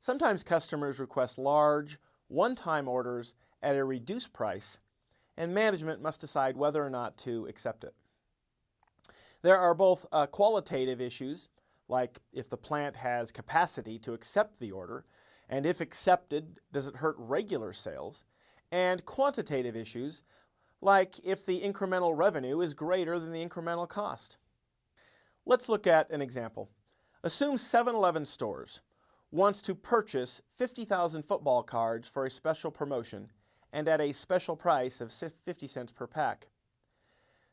Sometimes customers request large, one-time orders at a reduced price, and management must decide whether or not to accept it. There are both uh, qualitative issues, like if the plant has capacity to accept the order, and if accepted, does it hurt regular sales, and quantitative issues, like if the incremental revenue is greater than the incremental cost. Let's look at an example. Assume 7-Eleven stores wants to purchase 50,000 football cards for a special promotion and at a special price of 50 cents per pack.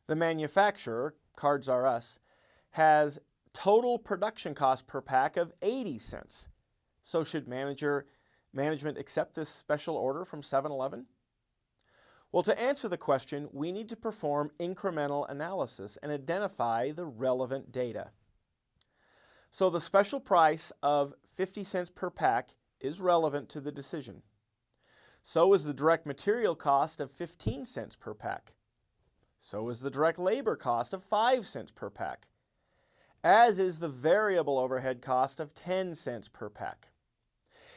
The manufacturer, Cards R Us, has total production cost per pack of 80 cents. So should manager, management accept this special order from 7-Eleven? Well, to answer the question, we need to perform incremental analysis and identify the relevant data. So the special price of 50 cents per pack is relevant to the decision. So is the direct material cost of 15 cents per pack. So is the direct labor cost of 5 cents per pack, as is the variable overhead cost of 10 cents per pack.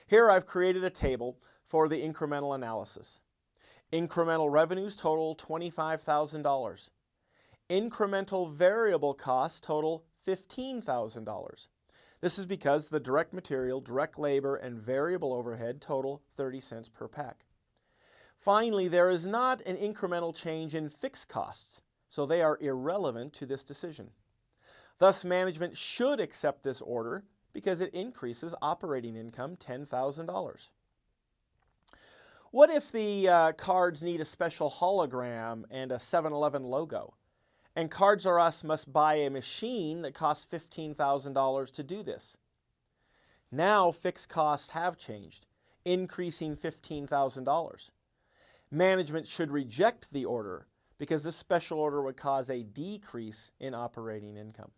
Here I've created a table for the incremental analysis. Incremental revenues total $25,000. Incremental variable costs total $15,000. This is because the direct material, direct labor, and variable overhead total 30 cents per pack. Finally, there is not an incremental change in fixed costs, so they are irrelevant to this decision. Thus, management should accept this order because it increases operating income $10,000. What if the uh, cards need a special hologram and a 7-Eleven logo? And Cards R Us must buy a machine that costs $15,000 to do this. Now fixed costs have changed, increasing $15,000. Management should reject the order because this special order would cause a decrease in operating income.